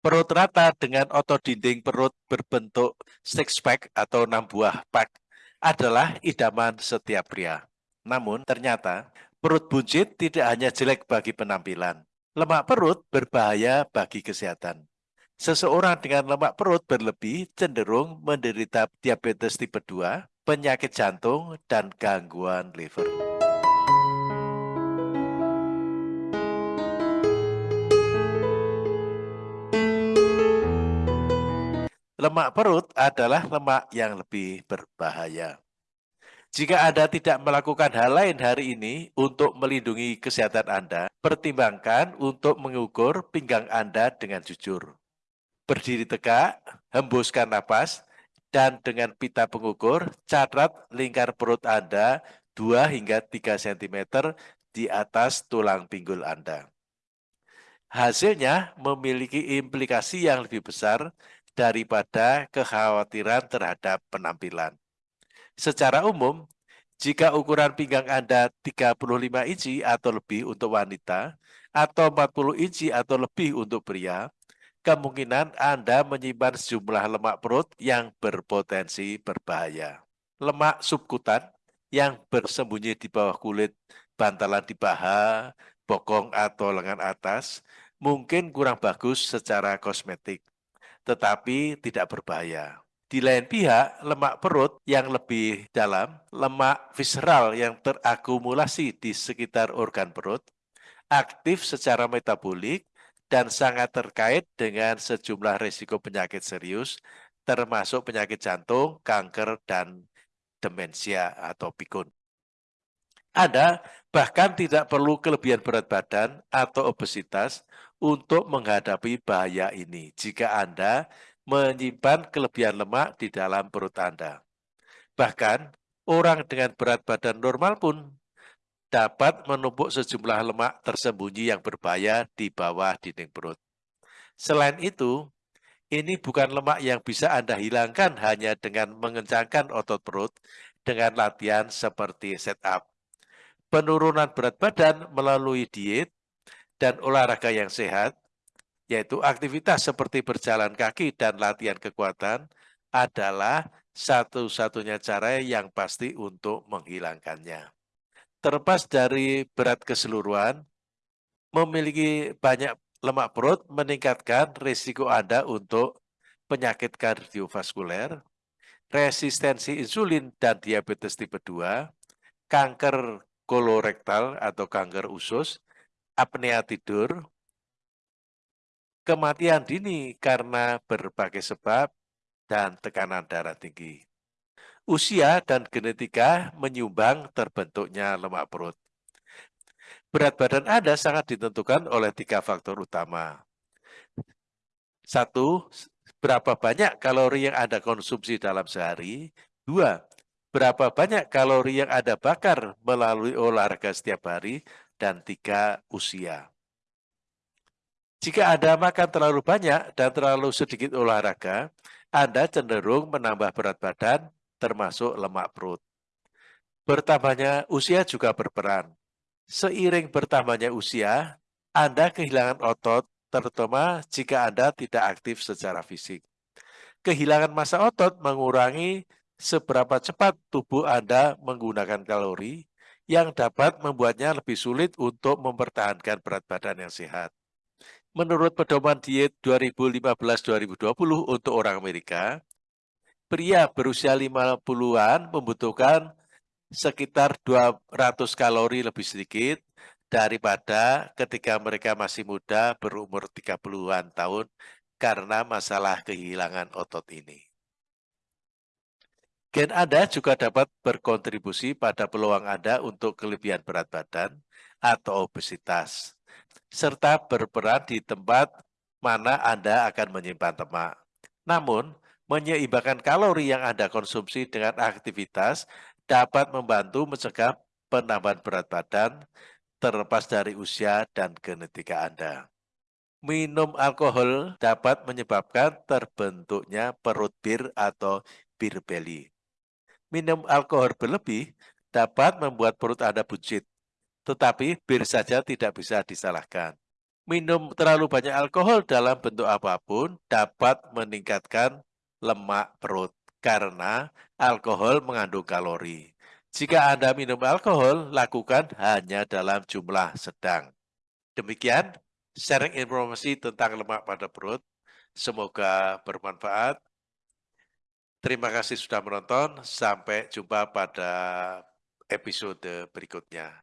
Perut rata dengan otot dinding perut berbentuk six pack atau enam buah pack adalah idaman setiap pria. Namun ternyata perut buncit tidak hanya jelek bagi penampilan. Lemak perut berbahaya bagi kesehatan. Seseorang dengan lemak perut berlebih cenderung menderita diabetes tipe 2, penyakit jantung, dan gangguan liver. Lemak perut adalah lemak yang lebih berbahaya. Jika Anda tidak melakukan hal lain hari ini untuk melindungi kesehatan Anda, pertimbangkan untuk mengukur pinggang Anda dengan jujur. Berdiri tegak, hembuskan napas, dan dengan pita pengukur, catat lingkar perut Anda 2 hingga 3 cm di atas tulang pinggul Anda. Hasilnya memiliki implikasi yang lebih besar daripada kekhawatiran terhadap penampilan. Secara umum, jika ukuran pinggang Anda 35 inci atau lebih untuk wanita, atau 40 inci atau lebih untuk pria, kemungkinan Anda menyimpan sejumlah lemak perut yang berpotensi berbahaya. Lemak subkutan yang bersembunyi di bawah kulit, bantalan di paha, bokong atau lengan atas, mungkin kurang bagus secara kosmetik tetapi tidak berbahaya. Di lain pihak, lemak perut yang lebih dalam, lemak visceral yang terakumulasi di sekitar organ perut, aktif secara metabolik dan sangat terkait dengan sejumlah risiko penyakit serius, termasuk penyakit jantung, kanker, dan demensia atau pikun. Anda bahkan tidak perlu kelebihan berat badan atau obesitas untuk menghadapi bahaya ini jika Anda menyimpan kelebihan lemak di dalam perut Anda. Bahkan, orang dengan berat badan normal pun dapat menumpuk sejumlah lemak tersembunyi yang berbahaya di bawah dinding perut. Selain itu, ini bukan lemak yang bisa Anda hilangkan hanya dengan mengencangkan otot perut dengan latihan seperti set-up. Penurunan berat badan melalui diet dan olahraga yang sehat, yaitu aktivitas seperti berjalan kaki dan latihan kekuatan, adalah satu-satunya cara yang pasti untuk menghilangkannya. Terlepas dari berat keseluruhan, memiliki banyak lemak perut meningkatkan risiko Anda untuk penyakit kardiovaskuler, resistensi insulin dan diabetes tipe 2, kanker kolorektal atau kanker usus, apnea tidur, kematian dini karena berbagai sebab, dan tekanan darah tinggi. Usia dan genetika menyumbang terbentuknya lemak perut. Berat badan Anda sangat ditentukan oleh tiga faktor utama. Satu, berapa banyak kalori yang Anda konsumsi dalam sehari. Dua, berapa banyak kalori yang Anda bakar melalui olahraga setiap hari dan tiga usia. Jika Anda makan terlalu banyak dan terlalu sedikit olahraga, Anda cenderung menambah berat badan termasuk lemak perut. Bertambahnya usia juga berperan. Seiring bertambahnya usia, Anda kehilangan otot, terutama jika Anda tidak aktif secara fisik. Kehilangan massa otot mengurangi seberapa cepat tubuh Anda menggunakan kalori, yang dapat membuatnya lebih sulit untuk mempertahankan berat badan yang sehat. Menurut pedoman diet 2015-2020 untuk orang Amerika, pria berusia 50-an membutuhkan sekitar 200 kalori lebih sedikit daripada ketika mereka masih muda berumur 30-an tahun karena masalah kehilangan otot ini. Gen Anda juga dapat berkontribusi pada peluang Anda untuk kelebihan berat badan atau obesitas, serta berperan di tempat mana Anda akan menyimpan lemak. Namun, menyeimbangkan kalori yang Anda konsumsi dengan aktivitas dapat membantu mencegah penambahan berat badan terlepas dari usia dan genetika Anda. Minum alkohol dapat menyebabkan terbentuknya perut bir atau beer belly minum alkohol berlebih dapat membuat perut Anda buncit, tetapi bir saja tidak bisa disalahkan. minum terlalu banyak alkohol dalam bentuk apa pun dapat meningkatkan lemak perut karena alkohol mengandung kalori. Jika Anda minum alkohol, lakukan hanya dalam jumlah sedang. Demikian sharing informasi tentang lemak pada perut. Semoga bermanfaat. Terima kasih sudah menonton. Sampai jumpa pada episode berikutnya.